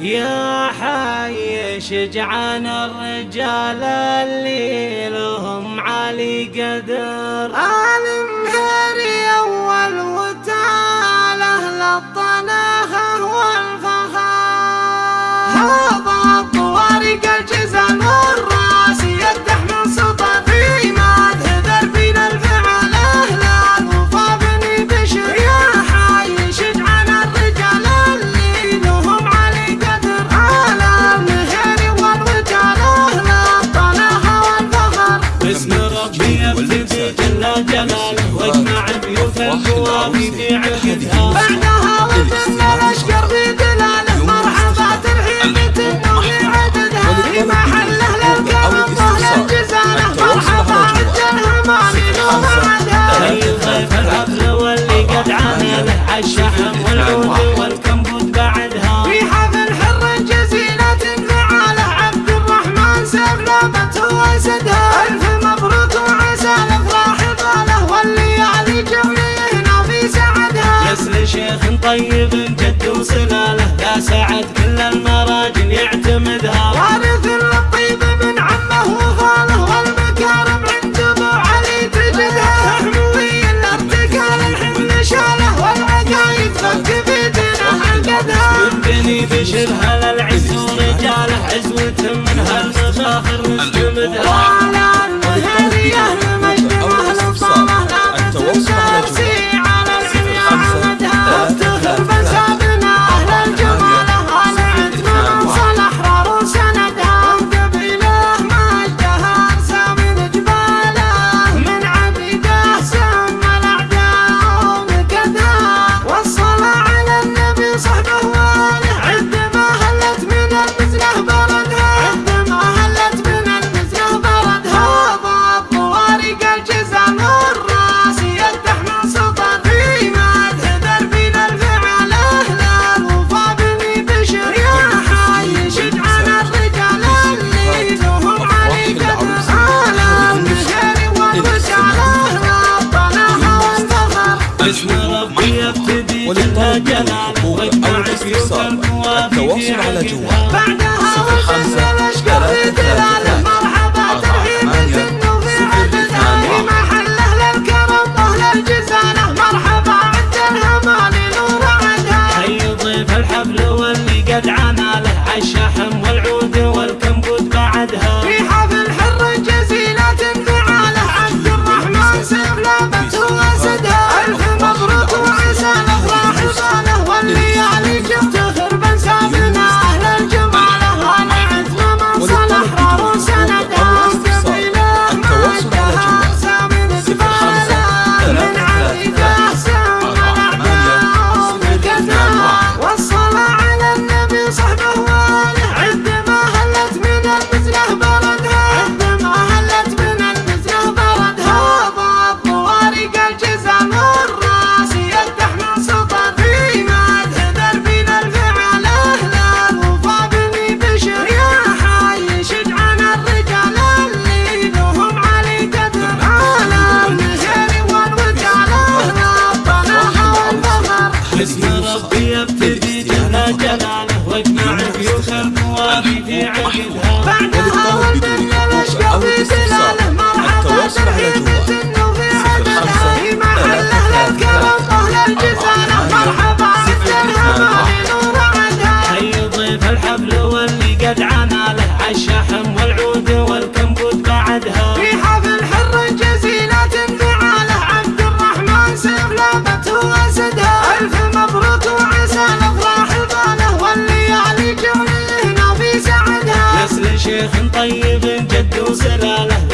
يا حي شجعان الرجال اللي لهم علي قدر. Music. شيخ طيب جد وسلاله لا سعد كل المراجل يعتمدها وارث الطيب من عمه وخاله والمكارم عند أبو علي تجدها حموي الارتكال الحمل شاله والعقايد فك بيدنا عقدها من بني بشر هل العز ورجاله عزوة من هالمفاخر مستمدها جلال. واجمع السيوف الموافي التواصل على جوال. بعد love. شيخ طيب جد وسلاله